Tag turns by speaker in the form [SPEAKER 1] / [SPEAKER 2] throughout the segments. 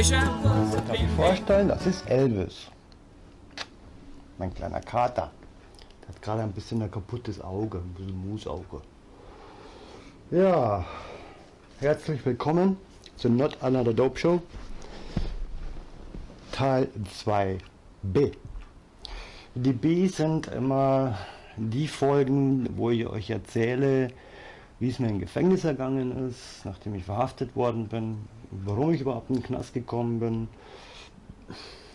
[SPEAKER 1] Darf ich vorstellen, das ist Elvis. Mein kleiner Kater. Der hat gerade ein bisschen ein kaputtes Auge, ein bisschen Musauge. Ja, herzlich willkommen zu Not Another Dope Show. Teil 2b. Die B sind immer die Folgen, wo ich euch erzähle, wie es mir im Gefängnis ergangen ist, nachdem ich verhaftet worden bin, warum ich überhaupt in den Knast gekommen bin,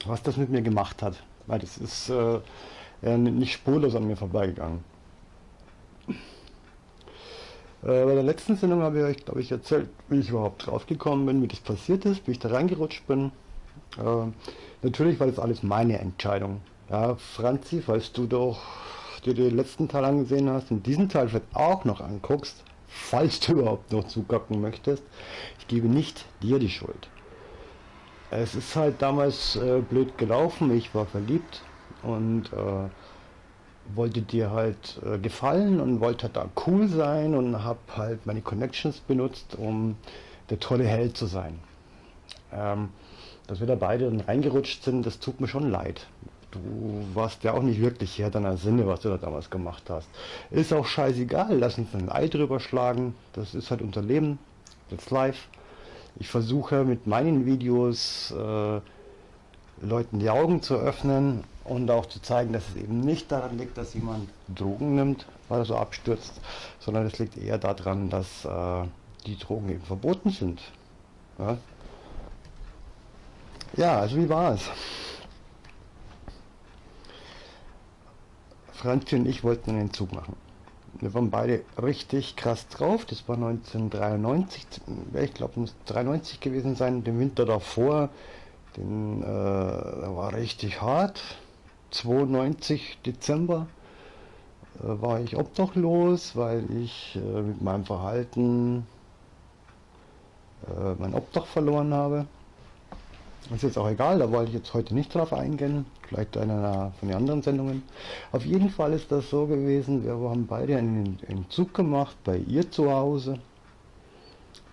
[SPEAKER 1] was das mit mir gemacht hat. Weil das ist äh, nicht spurlos an mir vorbeigegangen. Äh, bei der letzten Sendung habe ich euch, glaube ich, erzählt, wie ich überhaupt draufgekommen bin, wie das passiert ist, wie ich da reingerutscht bin. Äh, natürlich war das alles meine Entscheidung. Ja, Franzi, falls du doch dir den letzten Teil angesehen hast und diesen Teil vielleicht auch noch anguckst, falls du überhaupt noch zugucken möchtest, ich gebe nicht dir die Schuld. Es ist halt damals äh, blöd gelaufen, ich war verliebt und äh, wollte dir halt äh, gefallen und wollte halt da cool sein und habe halt meine Connections benutzt, um der tolle Held zu sein. Ähm, dass wir da beide dann reingerutscht sind, das tut mir schon leid. Du warst ja auch nicht wirklich Herr deiner Sinne, was du da damals gemacht hast. Ist auch scheißegal, lass uns ein Ei drüber schlagen. Das ist halt unser Leben. That's live. Ich versuche mit meinen Videos äh, Leuten die Augen zu öffnen und auch zu zeigen, dass es eben nicht daran liegt, dass jemand Drogen nimmt, weil er so abstürzt, sondern es liegt eher daran, dass äh, die Drogen eben verboten sind. Ja? ja, also wie war es? Franzi und ich wollten einen Entzug machen. Wir waren beide richtig krass drauf. Das war 1993, ich glaube, muss 93 gewesen sein. Den Winter davor, den äh, war richtig hart. 92 Dezember äh, war ich obdachlos, weil ich äh, mit meinem Verhalten äh, mein Obdach verloren habe. Ist jetzt auch egal, da wollte ich jetzt heute nicht drauf eingehen, vielleicht einer von den anderen Sendungen. Auf jeden Fall ist das so gewesen, wir haben beide einen Entzug gemacht bei ihr zu Hause.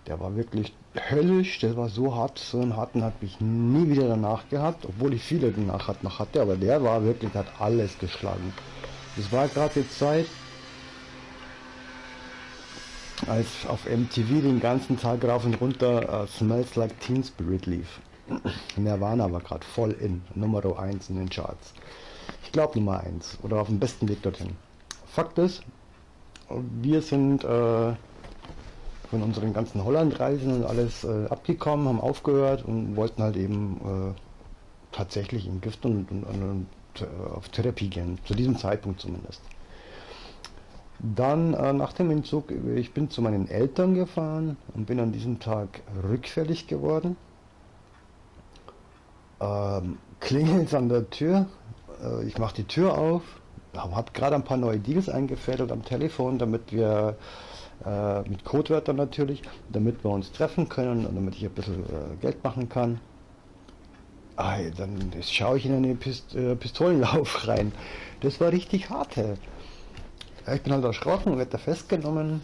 [SPEAKER 1] Der war wirklich höllisch, der war so hart, so einen harten habe ich nie wieder danach gehabt, obwohl ich viele danach noch hatte, aber der war wirklich, hat alles geschlagen. Das war gerade die Zeit, als auf MTV den ganzen Tag rauf und runter uh, Smells Like Teen Spirit lief. Nirvana war gerade voll in, Nummer 1 in den Charts. Ich glaube Nummer 1 oder auf dem besten Weg dorthin. Fakt ist, wir sind äh, von unseren ganzen Hollandreisen und alles äh, abgekommen, haben aufgehört und wollten halt eben äh, tatsächlich im Gift und, und, und, äh, auf Therapie gehen, zu diesem Zeitpunkt zumindest. Dann äh, nach dem Entzug, ich bin zu meinen Eltern gefahren und bin an diesem Tag rückfällig geworden ähm, klingelt an der Tür. Äh, ich mache die Tür auf, habe gerade ein paar neue Deals eingefädelt am Telefon, damit wir äh, mit Codewörtern natürlich, damit wir uns treffen können und damit ich ein bisschen äh, Geld machen kann. Ah, dann schaue ich in einen Pist äh, Pistolenlauf rein. Das war richtig hart. Ey. Ich bin halt erschrocken, werde festgenommen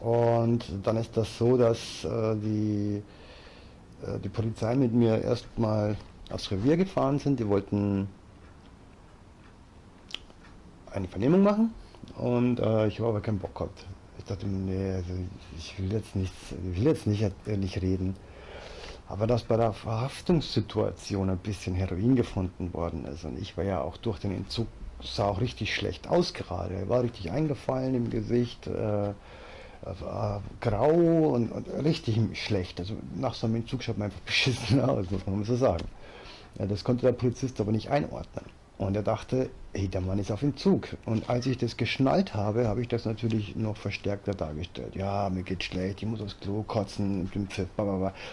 [SPEAKER 1] und dann ist das so, dass äh, die die Polizei mit mir erstmal aufs Revier gefahren sind. Die wollten eine Vernehmung machen und äh, ich habe aber keinen Bock gehabt. Ich dachte, nee, also ich will jetzt nicht, ich will jetzt nicht ehrlich reden. Aber dass bei der Verhaftungssituation ein bisschen Heroin gefunden worden ist und ich war ja auch durch den Entzug, sah auch richtig schlecht aus gerade. Er war richtig eingefallen im Gesicht. Äh, äh, grau und, und, richtig schlecht. Also nach so einem Entzug schaut man einfach beschissen aus, muss man so sagen. Ja, das konnte der Polizist aber nicht einordnen. Und er dachte, hey, der Mann ist auf Entzug. Und als ich das geschnallt habe, habe ich das natürlich noch verstärkter dargestellt. Ja, mir geht schlecht, ich muss aufs Klo kotzen,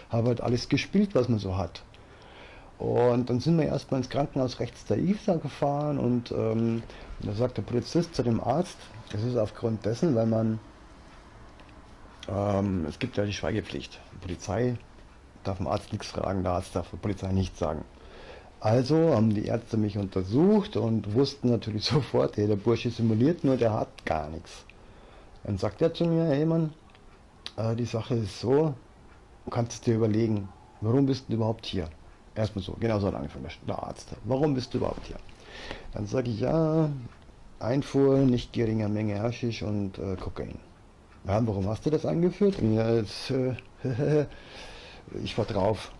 [SPEAKER 1] habe halt alles gespielt, was man so hat. Und dann sind wir erstmal ins Krankenhaus rechts der IFSA gefahren und ähm, da sagt der Polizist zu dem Arzt, das ist aufgrund dessen, weil man ähm, es gibt ja die Schweigepflicht. Die Polizei darf dem Arzt nichts fragen, der Arzt darf der Polizei nichts sagen. Also haben die Ärzte mich untersucht und wussten natürlich sofort, hey, der Bursche simuliert nur, der hat gar nichts. Dann sagt er zu mir, hey Mann, äh, die Sache ist so, du kannst es dir überlegen. warum bist du überhaupt hier? Erstmal so, genau so hat angefangen, der Arzt. Warum bist du überhaupt hier? Dann sage ich, ja, Einfuhr, nicht geringer Menge Haschisch und äh, Kokain. Ja, warum hast du das angeführt? Ja, jetzt, äh, ich war drauf.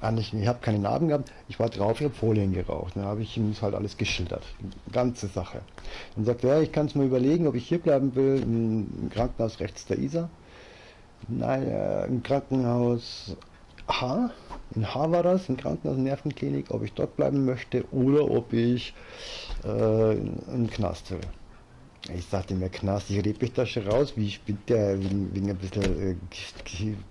[SPEAKER 1] Ah, ich, habe keine Narben gehabt, ich war drauf, ich habe Folien geraucht. Dann habe ich ihm halt alles geschildert. Die ganze Sache. Dann sagt er, ja, ich kann es mir überlegen, ob ich hier bleiben will, im Krankenhaus rechts der Isar. Nein, äh, im Krankenhaus H, in H war das, im Krankenhaus Nervenklinik, ob ich dort bleiben möchte oder ob ich äh, im Knast will. Ich sagte mir, Knast, ich rede mich da schon raus, wie bin der, wegen, wegen ein bisschen, äh,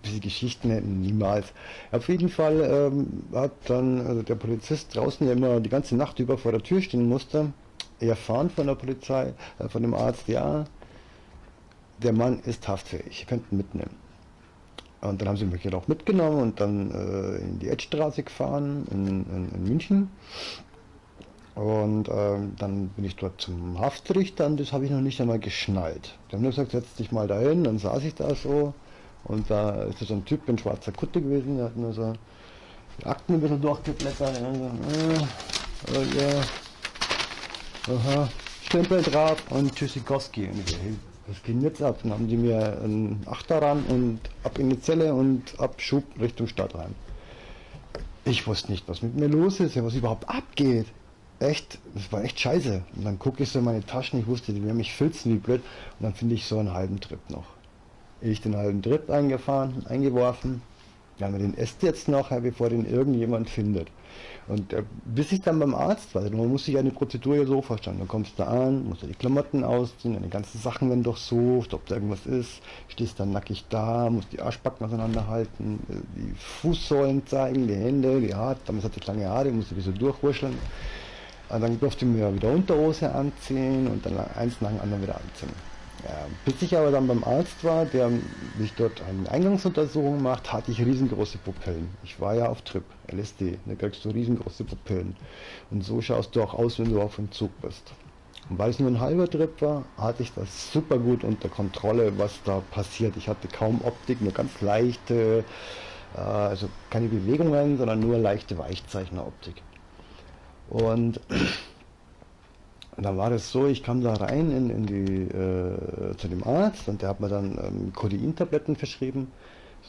[SPEAKER 1] bisschen Geschichten, niemals. Auf jeden Fall ähm, hat dann also der Polizist draußen, der immer die ganze Nacht über vor der Tür stehen musste, erfahren von der Polizei, äh, von dem Arzt, ja, der Mann ist haftfähig, ihr könnt ihn mitnehmen. Und dann haben sie mich auch mitgenommen und dann äh, in die Edstraße gefahren in, in, in München. Und ähm, dann bin ich dort zum Haftrichter und das habe ich noch nicht einmal geschnallt. Die haben nur gesagt, setz dich mal dahin, dann saß ich da so und da ist so ein Typ in schwarzer Kutte gewesen, der hat nur so die Akten ein bisschen durchgeblättert. Und so, äh, äh, ja, aha, Stempel drauf und Tschüssikowski. Und ich so, hey, was geht jetzt ab? Dann haben die mir einen Achter ran und ab in die Zelle und ab Schub Richtung Stadt rein. Ich wusste nicht, was mit mir los ist, was überhaupt abgeht. Echt, das war echt scheiße. Und dann gucke ich so in meine Taschen, ich wusste, die werden mich filzen wie blöd. Und dann finde ich so einen halben Trip noch. Ich den halben Trip eingefahren, eingeworfen. Ja, wir den esst jetzt noch, bevor den irgendjemand findet. Und äh, bis ich dann beim Arzt war, man muss sich eine Prozedur ja so vorstellen. Dann kommst du an, musst du die Klamotten ausziehen, deine ganzen Sachen werden durchsucht, ob da irgendwas ist, stehst dann nackig da, musst die Arschbacken auseinanderhalten, äh, die Fußsäulen zeigen, die Hände, die Haare, damals hatte ich lange Haare, musste die so durchwurscheln. Und dann durfte ich mir wieder Unterhose anziehen und dann eins nach dem anderen wieder anziehen. Ja, bis ich aber dann beim Arzt war, der mich dort eine Eingangsuntersuchung macht, hatte ich riesengroße Pupillen. Ich war ja auf Trip, LSD, da kriegst du riesengroße Pupillen. Und so schaust du auch aus, wenn du auf dem Zug bist. Und weil es nur ein halber Trip war, hatte ich das super gut unter Kontrolle, was da passiert. Ich hatte kaum Optik, nur ganz leichte, äh, also keine Bewegungen, sondern nur leichte Weichzeichneroptik. Und dann war das so, ich kam da rein in, in die, äh, zu dem Arzt und der hat mir dann ähm, Codein-Tabletten verschrieben.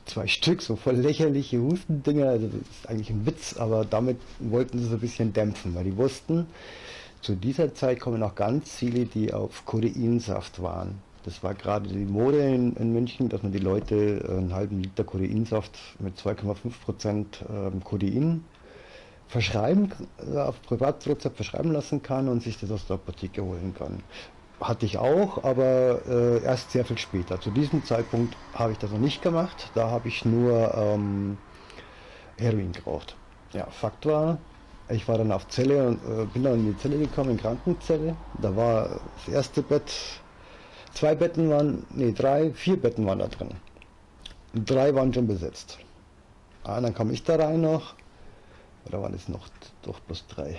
[SPEAKER 1] Zwei Stück, so voll lächerliche Hustendinger. Also das ist eigentlich ein Witz, aber damit wollten sie so ein bisschen dämpfen, weil die wussten, zu dieser Zeit kommen auch ganz viele, die auf Codeinsaft waren. Das war gerade die Mode in, in, München, dass man die Leute einen halben Liter Codeinsaft mit 2,5% ähm, Codein verschreiben, äh, auf Privatrezept verschreiben lassen kann und sich das aus der Apotheke holen kann. Hatte ich auch, aber äh, erst sehr viel später. Zu diesem Zeitpunkt habe ich das noch nicht gemacht. Da habe ich nur ähm, Heroin geraucht. Ja, Fakt war, ich war dann auf Zelle und äh, bin dann in die Zelle gekommen, in Krankenzelle. Da war das erste Bett, zwei Betten waren, nee, drei, vier Betten waren da drin. Drei waren schon besetzt. Ah, dann kam ich da rein noch oder waren es noch doch bloß drei?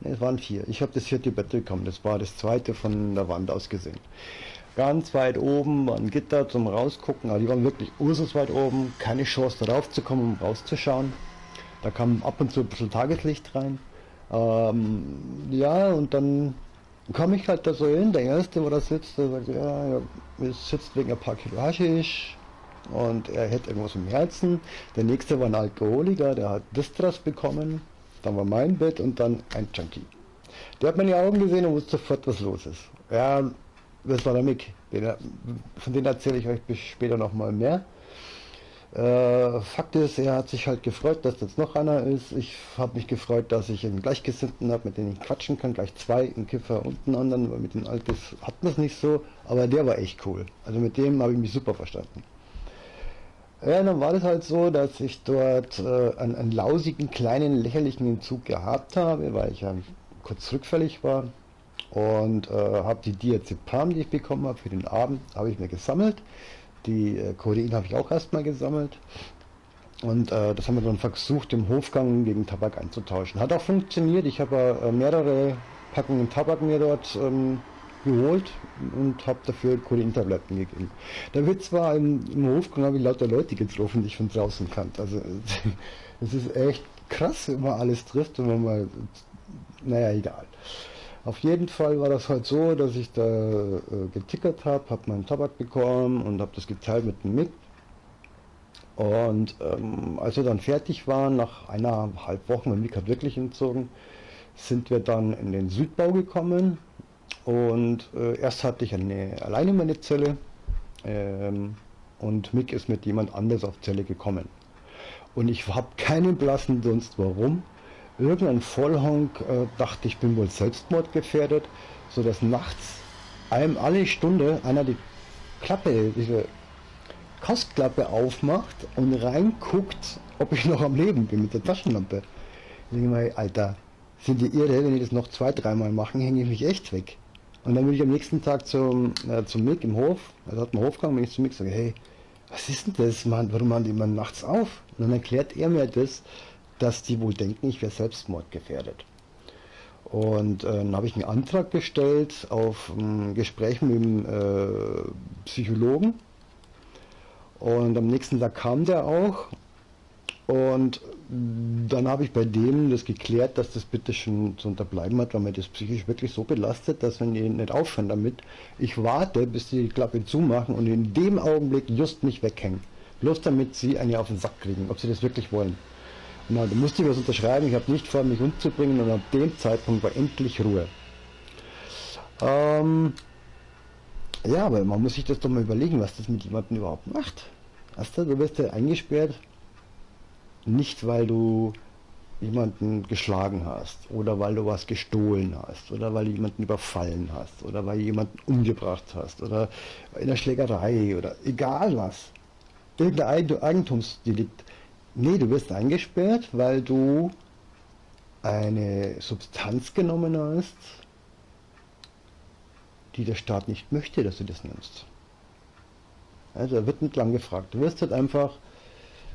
[SPEAKER 1] Ne, es waren vier. Ich habe das vierte Bett bekommen. Das war das zweite von der Wand aus gesehen. Ganz weit oben war ein Gitter zum Rausgucken, aber die waren wirklich ursus weit oben. Keine Chance darauf zu kommen, um rauszuschauen. Da kam ab und zu ein bisschen Tageslicht rein. Ähm, ja, und dann kam ich halt da so hin. Der erste, wo da sitzt, der sagt, ja, ja, sitzt wegen ein paar Kilo Haschisch und er hätte irgendwas im Herzen. Der nächste war ein Alkoholiker, der hat Distras bekommen. Dann war mein Bett und dann ein Junkie. Der hat meine Augen gesehen und wusste sofort, was los ist. Ja, das war der Mick. Den, von dem erzähle ich euch später nochmal mehr. Äh, Fakt ist, er hat sich halt gefreut, dass jetzt noch einer ist. Ich habe mich gefreut, dass ich einen Gleichgesinnten habe, mit dem ich quatschen kann. Gleich zwei, einen Kiffer und einen anderen, weil mit dem Altes hat man es nicht so. Aber der war echt cool. Also mit dem habe ich mich super verstanden. Ja, dann war das halt so, dass ich dort äh, einen, einen, lausigen, kleinen, lächerlichen Entzug gehabt habe, weil ich ja kurz rückfällig war. Und äh, habe die Diazepam, die ich bekommen habe für den Abend, habe ich mir gesammelt. Die äh, Codein habe ich auch erstmal gesammelt. Und äh, das haben wir dann versucht, im Hofgang gegen Tabak einzutauschen. Hat auch funktioniert. Ich habe äh, mehrere Packungen Tabak mir dort ähm, geholt und habe dafür Cholin-Tabletten gegeben. Da wird zwar im, im Hofgang habe ich lauter Leute getroffen, die ich von draußen kannte. Also es ist echt krass, wenn man alles trifft und man mal, naja, egal. Auf jeden Fall war das halt so, dass ich da äh, getickert habe, habe meinen Tabak bekommen und habe das geteilt mit dem Mick. Und ähm, als wir dann fertig waren, nach eineinhalb Wochen, mein Mick hat wirklich entzogen, sind wir dann in den Südbau gekommen und äh, erst hatte ich eine, alleine meine Zelle ähm, und Mick ist mit jemand anders auf Zelle gekommen. Und ich habe keinen blassen Dunst, warum. Irgendein Vollhonk äh, dachte, ich bin wohl selbstmordgefährdet, sodass nachts einem alle Stunde einer die Klappe, diese Kostklappe aufmacht und reinguckt, ob ich noch am Leben bin mit der Taschenlampe. Ich denke mal, Alter, sind die irre, wenn die das noch zwei, dreimal machen, hänge ich mich echt weg. Und dann bin ich am nächsten Tag zum, äh, zum Mick im Hof, also hat einen Hofgang, wenn ich zum Mick sage, hey, was ist denn das, Mann, warum machen die immer nachts auf? Und dann erklärt er mir das, dass die wohl denken, ich wäre selbstmordgefährdet. Und äh, dann habe ich einen Antrag gestellt auf ein Gespräch mit dem äh, Psychologen. Und am nächsten Tag kam der auch und dann habe ich bei dem das geklärt, dass das bitte schon zu unterbleiben hat, weil mir das psychisch wirklich so belastet, dass wenn die nicht aufhören damit, ich warte, bis die Klappe zumachen und in dem Augenblick just mich weghängen. Bloß damit sie eine auf den Sack kriegen, ob sie das wirklich wollen. Na, da musste ich was unterschreiben, ich habe nicht vor, mich umzubringen und ab dem Zeitpunkt war endlich Ruhe. Ähm, ja, aber man muss sich das doch mal überlegen, was das mit jemandem überhaupt macht. Weißt du, du wirst ja eingesperrt, nicht, weil du jemanden geschlagen hast oder weil du was gestohlen hast oder weil du jemanden überfallen hast oder weil du jemanden umgebracht hast oder in der Schlägerei oder egal was. Irgendein Eigentumsdelikt. Nee, du wirst eingesperrt, weil du eine Substanz genommen hast, die der Staat nicht möchte, dass du das nimmst. Also er wird nicht lang gefragt. Du wirst halt einfach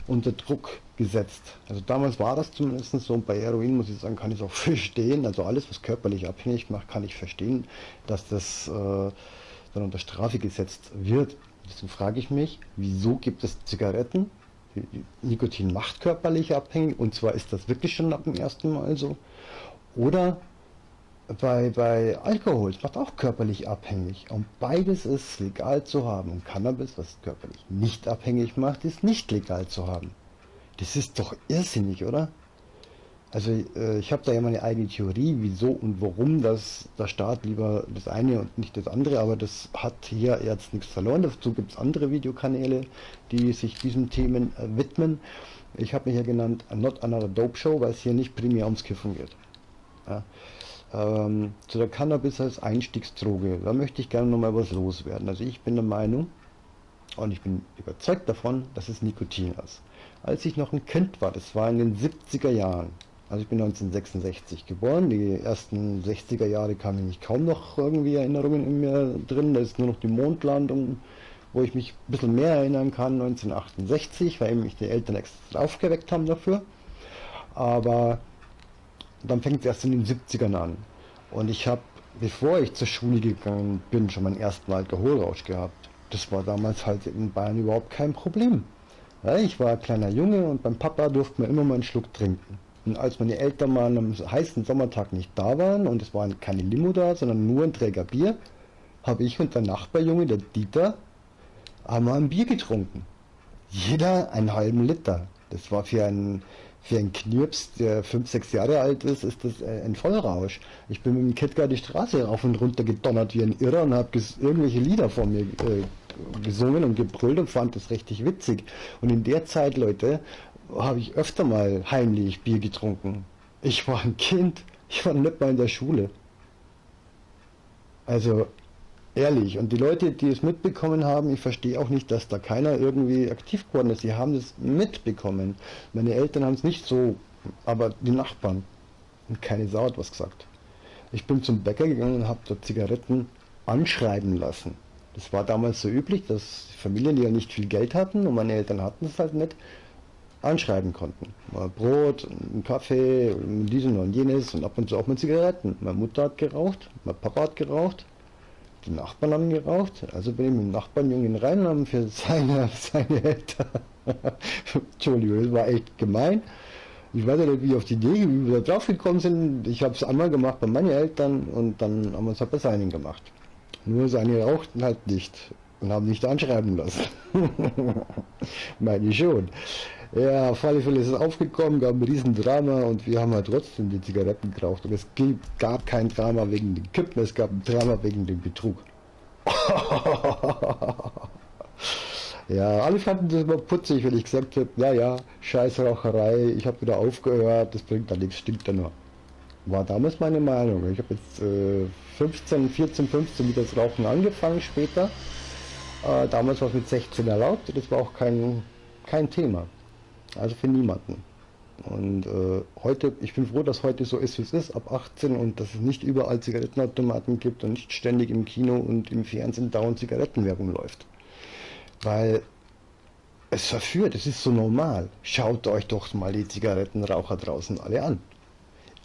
[SPEAKER 1] unter Druck gesetzt. Also damals war das zumindest so und bei Heroin muss ich sagen, kann ich es auch verstehen. Also alles, was körperlich abhängig macht, kann ich verstehen, dass das äh, dann unter Strafe gesetzt wird. Deswegen frage ich mich, wieso gibt es Zigaretten? Nikotin macht körperlich abhängig und zwar ist das wirklich schon ab dem ersten Mal so. Oder bei, bei Alkohol, es macht auch körperlich abhängig. Und beides ist legal zu haben. Und Cannabis, was körperlich nicht abhängig macht, ist nicht legal zu haben. Das ist doch irrsinnig, oder? Also äh, ich habe da ja meine eigene Theorie, wieso und warum das der Staat lieber das eine und nicht das andere, aber das hat hier jetzt nichts verloren. Dazu gibt es andere Videokanäle, die sich diesen Themen äh, widmen. Ich habe mich ja genannt Not Another Dope Show, weil es hier nicht primär ums Kiffen geht. Ja. Ähm, zu der Cannabis als Einstiegsdroge, da möchte ich gerne nochmal was loswerden. Also ich bin der Meinung und ich bin überzeugt davon, dass es Nikotin ist. Als ich noch ein Kind war, das war in den 70er Jahren, also ich bin 1966 geboren, die ersten 60er Jahre kamen mich kaum noch irgendwie Erinnerungen in mir drin, da ist nur noch die Mondlandung, wo ich mich ein bisschen mehr erinnern kann, 1968, weil mich die Eltern extra aufgeweckt haben dafür. Aber dann fängt es erst in den 70ern an. Und ich habe, bevor ich zur Schule gegangen bin, schon meinen ersten Alkoholrausch gehabt. Das war damals halt in Bayern überhaupt kein Problem. Ja, ich war ein kleiner Junge und beim Papa durfte man immer mal einen Schluck trinken. Und als meine Eltern mal an einem heißen Sommertag nicht da waren und es war keine Limo da, sondern nur ein Träger Bier, habe ich und der Nachbarjunge, der Dieter, einmal ein Bier getrunken. Jeder einen halben Liter. Das war für einen für einen Knirps, der 5, 6 Jahre alt ist, ist das äh, ein Vollrausch. Ich bin mit dem Kettgar die Straße rauf und runter gedonnert wie ein Irrer und habe irgendwelche Lieder vor mir äh, gesungen und gebrüllt und fand das richtig witzig. Und in der Zeit, Leute, habe ich öfter mal heimlich Bier getrunken. Ich war ein Kind, ich war nicht mal in der Schule. Also Ehrlich. Und die Leute, die es mitbekommen haben, ich verstehe auch nicht, dass da keiner irgendwie aktiv geworden ist. Sie haben es mitbekommen. Meine Eltern haben es nicht so, aber die Nachbarn. Und keine Sau hat was gesagt. Ich bin zum Bäcker gegangen und habe dort Zigaretten anschreiben lassen. Das war damals so üblich, dass Familien, die ja nicht viel Geld hatten und meine Eltern hatten es halt nicht, anschreiben konnten. Mal Brot, einen Kaffee, diesen und jenes und ab und zu auch mal Zigaretten. Meine Mutter hat geraucht, mein Papa hat geraucht Die Nachbarn haben geraucht, also bin ich mit dem Nachbarnjungen rein und haben für seine, seine Eltern, Entschuldigung, das war echt gemein. Ich weiß nicht, wie auf die Idee, wie wir da drauf gekommen sind. Ich habe es einmal gemacht bei meinen Eltern und dann haben wir es halt bei seinen gemacht. Nur seine rauchten halt nicht und haben nicht anschreiben lassen. Meine ich schon. Ja, Fälle ist es aufgekommen, gab ein Riesendrama und wir haben halt trotzdem die Zigaretten geraucht. Und es gab kein Drama wegen den Kippen, es gab ein Drama wegen dem Betrug. ja, alle fanden das immer putzig, wenn ich gesagt habe, ja, ja, Scheißraucherei, ich habe wieder aufgehört, das bringt da nichts, stinkt da nur. War damals meine Meinung. Ich habe jetzt äh, 15, 14, 15 mit das Rauchen angefangen später. Äh, damals war es mit 16 erlaubt, das war auch kein, kein Thema. Also für niemanden. Und äh, heute, ich bin froh, dass heute so ist, wie es ist, ab 18 und dass es nicht überall Zigarettenautomaten gibt und nicht ständig im Kino und im Fernsehen dauernd Zigarettenwerbung läuft. Weil es verführt, es ist so normal. Schaut euch doch mal die Zigarettenraucher draußen alle an.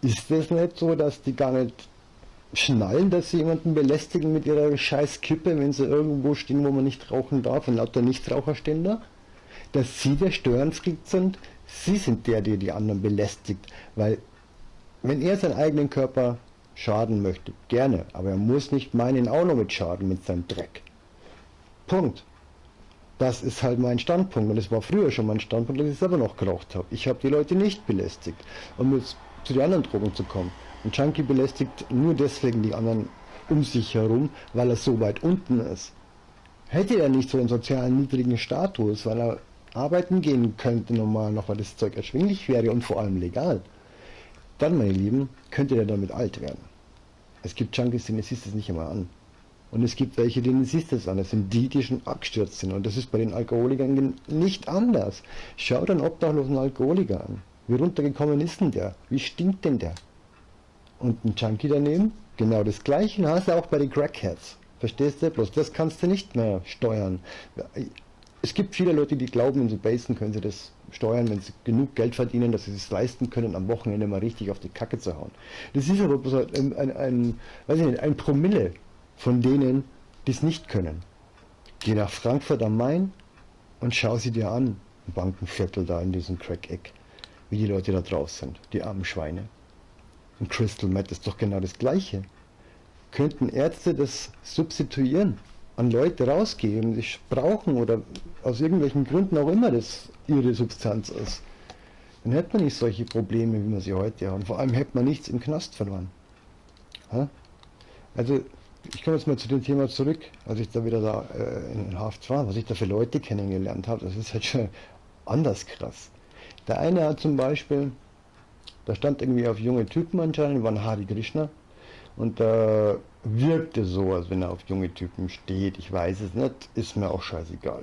[SPEAKER 1] Ist es nicht so, dass die gar nicht schnallen, dass sie jemanden belästigen mit ihrer scheiß Kippe, wenn sie irgendwo stehen, wo man nicht rauchen darf und lauter Nichtraucher stehen da? Dass sie der Störenfried sind, sie sind der, der die anderen belästigt, weil wenn er seinen eigenen Körper schaden möchte, gerne, aber er muss nicht meinen auch noch mit schaden mit seinem Dreck. Punkt. Das ist halt mein Standpunkt und es war früher schon mein Standpunkt, dass ich selber noch geraucht habe. Ich habe die Leute nicht belästigt. Um jetzt zu den anderen Drogen zu kommen. Ein Junkie belästigt nur deswegen die anderen um sich herum, weil er so weit unten ist. Hätte er nicht so einen sozialen niedrigen Status, weil er arbeiten gehen könnte normal noch, weil das Zeug erschwinglich wäre und vor allem legal, dann, meine Lieben, könnte der damit alt werden. Es gibt Junkies, denen siehst du es nicht einmal an. Und es gibt welche, denen siehst du es an. Das sind die, die schon abgestürzt sind. Und das ist bei den Alkoholikern nicht anders. Schau den obdachlosen Alkoholiker an. Wie runtergekommen ist denn der? Wie stinkt denn der? Und ein Junkie daneben? Genau das gleiche hast du auch bei den Crackheads. Verstehst du? Bloß das kannst du nicht mehr steuern es gibt viele Leute, die glauben, in so Basen können sie das steuern, wenn sie genug Geld verdienen, dass sie es leisten können, am Wochenende mal richtig auf die Kacke zu hauen. Das ist aber ein, ein, ein, weiß ich nicht, ein Promille von denen, die es nicht können. Geh nach Frankfurt am Main und schau sie dir an, im Bankenviertel da in diesem Crack-Eck, wie die Leute da draußen sind, die armen Schweine. Und Crystal Meth ist doch genau das Gleiche. Könnten Ärzte das substituieren? An Leute rausgeben, die brauchen oder aus irgendwelchen Gründen auch immer das ihre Substanz ist, dann hätte man nicht solche Probleme, wie wir sie heute haben. Vor allem hätte man nichts im Knast verloren. Also ich komme jetzt mal zu dem Thema zurück, als ich da wieder da äh, in Haft war, was ich da für Leute kennengelernt habe, das ist halt schon anders krass. Der eine hat zum Beispiel, da stand irgendwie auf junge Typen anscheinend, waren Hari Krishna, und da äh, wirkte so, als wenn er auf junge Typen steht. Ich weiß es nicht, ist mir auch scheißegal.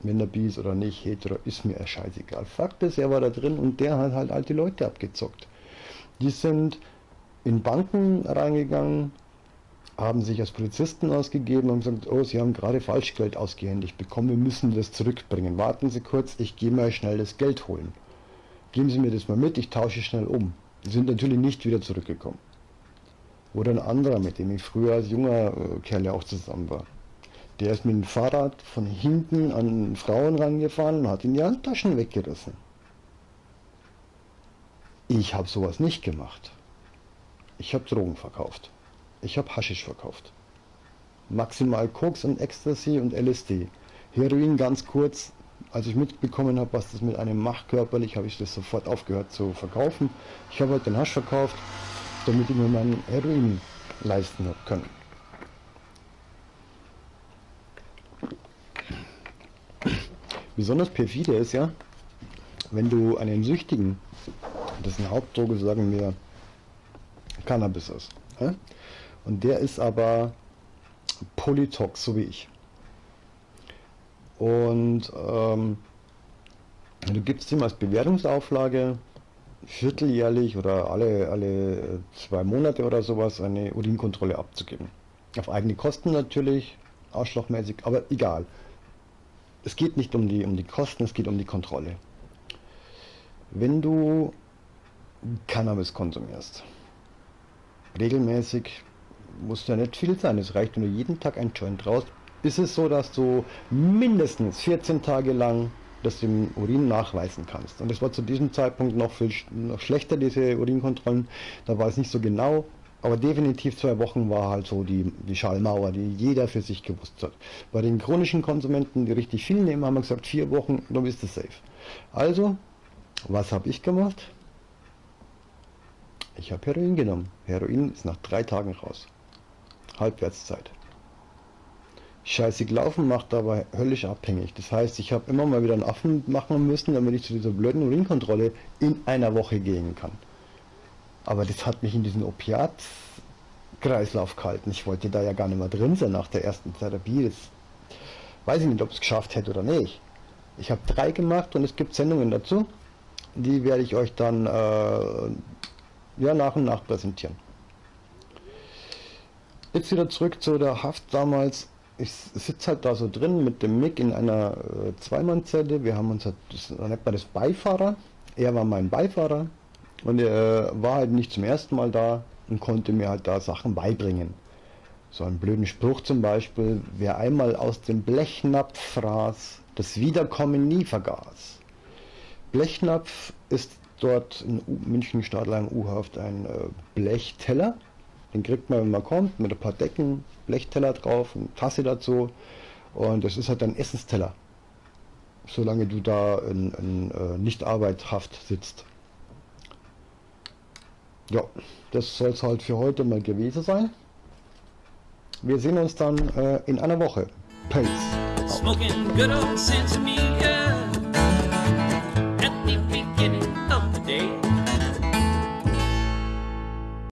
[SPEAKER 1] Wenn er bi oder nicht, hetero, ist mir scheißegal. Fakt ist, er war da drin und der hat halt alte Leute abgezockt. Die sind in Banken reingegangen, haben sich als Polizisten ausgegeben und gesagt, oh, sie haben gerade Falschgeld ausgehändigt bekommen, wir müssen das zurückbringen. Warten Sie kurz, ich gehe mal schnell das Geld holen. Geben Sie mir das mal mit, ich tausche schnell um. Die sind natürlich nicht wieder zurückgekommen. Oder ein anderer, mit dem ich früher als junger äh, Kerl ja auch zusammen war. Der ist mit dem Fahrrad von hinten an Frauen rangefahren und hat ihnen die Handtaschen weggerissen. Ich habe sowas nicht gemacht. Ich habe Drogen verkauft. Ich habe Haschisch verkauft. Maximal Koks und Ecstasy und LSD. Heroin ganz kurz. Als ich mitbekommen habe, was das mit einem macht körperlich, habe ich das sofort aufgehört zu verkaufen. Ich habe halt den Hasch verkauft damit ich mir meinen Heroin leisten habe können. Besonders perfide ist ja, wenn du einen Süchtigen, dessen Hauptdroge sagen wir Cannabis ist, ja? und der ist aber Polytox, so wie ich. Und ähm, du gibst ihm als Bewertungsauflage vierteljährlich oder alle, alle zwei Monate oder sowas eine Urinkontrolle abzugeben. Auf eigene Kosten natürlich, arschlochmäßig, aber egal. Es geht nicht um die, um die Kosten, es geht um die Kontrolle. Wenn du Cannabis konsumierst, regelmäßig, muss ja nicht viel sein. Es reicht, wenn du jeden Tag ein Joint raus. Ist es so, dass du mindestens 14 Tage lang das im Urin nachweisen kannst. Und das war zu diesem Zeitpunkt noch viel noch schlechter, diese Urinkontrollen. Da war es nicht so genau, aber definitiv zwei Wochen war halt so die, die Schallmauer, die jeder für sich gewusst hat. Bei den chronischen Konsumenten, die richtig viel nehmen, haben wir gesagt, vier Wochen, du bist es safe. Also, was habe ich gemacht? Ich habe Heroin genommen. Heroin ist nach drei Tagen raus. Halbwertszeit. Scheißig laufen macht aber höllisch abhängig. Das heißt, ich habe immer mal wieder einen Affen machen müssen, damit ich zu dieser blöden Urinkontrolle in einer Woche gehen kann. Aber das hat mich in diesen Opiatkreislauf gehalten. Ich wollte da ja gar nicht mehr drin sein nach der ersten Therapie. Das weiß ich nicht, ob es geschafft hätte oder nicht. Ich habe drei gemacht und es gibt Sendungen dazu. Die werde ich euch dann äh, ja, nach und nach präsentieren. Jetzt wieder zurück zu der Haft damals. Ich sitze halt da so drin mit dem Mick in einer äh, Zweimannzelle. Wir haben uns halt, das nennt man das Beifahrer. Er war mein Beifahrer und er äh, war halt nicht zum ersten Mal da und konnte mir halt da Sachen beibringen. So einen blöden Spruch zum Beispiel, wer einmal aus dem Blechnapf fraß, das Wiederkommen nie vergaß. Blechnapf ist dort in München Stadtlang U-Haft ein äh, Blechteller. Den kriegt man, wenn man kommt, mit ein paar Decken, Blechteller drauf, eine Tasse dazu. Und das ist halt ein Essensteller. Solange du da in, in äh, Nicht-Arbeithaft sitzt. Ja, das soll es halt für heute mal gewesen sein. Wir sehen uns dann äh, in einer Woche. Peace.